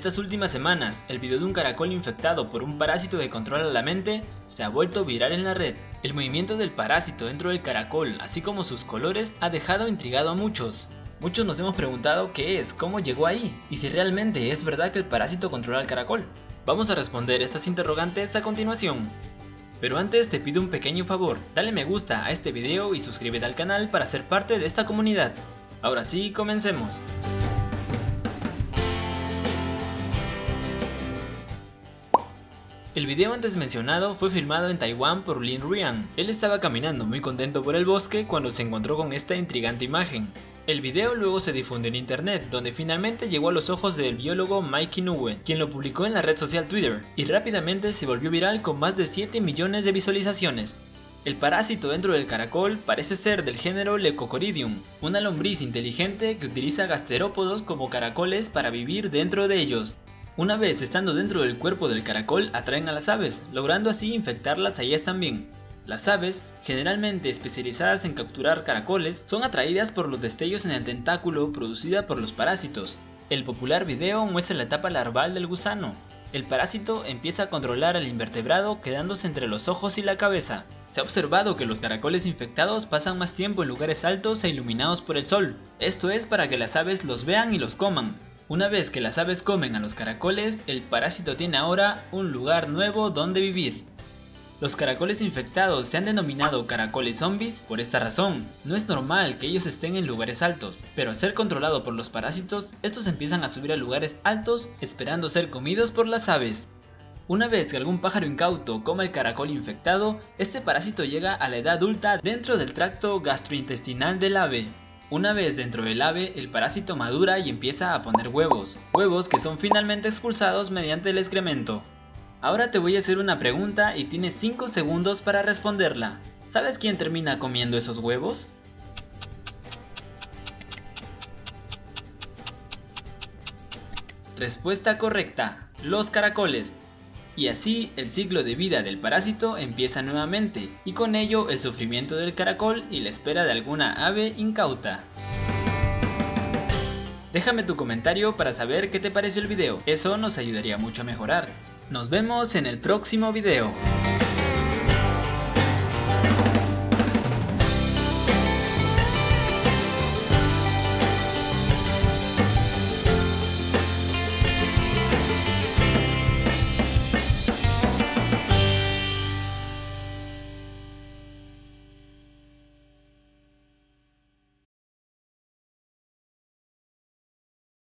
estas últimas semanas, el video de un caracol infectado por un parásito que controla la mente se ha vuelto viral en la red. El movimiento del parásito dentro del caracol, así como sus colores, ha dejado intrigado a muchos. Muchos nos hemos preguntado qué es, cómo llegó ahí, y si realmente es verdad que el parásito controla el caracol. Vamos a responder estas interrogantes a continuación. Pero antes te pido un pequeño favor, dale me gusta a este video y suscríbete al canal para ser parte de esta comunidad. Ahora sí, comencemos. El video antes mencionado fue filmado en Taiwán por Lin Rian. Él estaba caminando muy contento por el bosque cuando se encontró con esta intrigante imagen. El video luego se difundió en internet, donde finalmente llegó a los ojos del biólogo Mike Inoue, quien lo publicó en la red social Twitter, y rápidamente se volvió viral con más de 7 millones de visualizaciones. El parásito dentro del caracol parece ser del género Leucocoridium, una lombriz inteligente que utiliza gasterópodos como caracoles para vivir dentro de ellos. Una vez estando dentro del cuerpo del caracol atraen a las aves, logrando así infectarlas a ellas también. Las aves, generalmente especializadas en capturar caracoles, son atraídas por los destellos en el tentáculo producida por los parásitos. El popular video muestra la etapa larval del gusano. El parásito empieza a controlar al invertebrado quedándose entre los ojos y la cabeza. Se ha observado que los caracoles infectados pasan más tiempo en lugares altos e iluminados por el sol. Esto es para que las aves los vean y los coman, una vez que las aves comen a los caracoles, el parásito tiene ahora un lugar nuevo donde vivir. Los caracoles infectados se han denominado caracoles zombies por esta razón. No es normal que ellos estén en lugares altos, pero al ser controlado por los parásitos, estos empiezan a subir a lugares altos esperando ser comidos por las aves. Una vez que algún pájaro incauto coma el caracol infectado, este parásito llega a la edad adulta dentro del tracto gastrointestinal del ave. Una vez dentro del ave, el parásito madura y empieza a poner huevos, huevos que son finalmente expulsados mediante el excremento. Ahora te voy a hacer una pregunta y tienes 5 segundos para responderla. ¿Sabes quién termina comiendo esos huevos? Respuesta correcta, los caracoles. Y así el ciclo de vida del parásito empieza nuevamente, y con ello el sufrimiento del caracol y la espera de alguna ave incauta. Déjame tu comentario para saber qué te pareció el video, eso nos ayudaría mucho a mejorar. Nos vemos en el próximo video.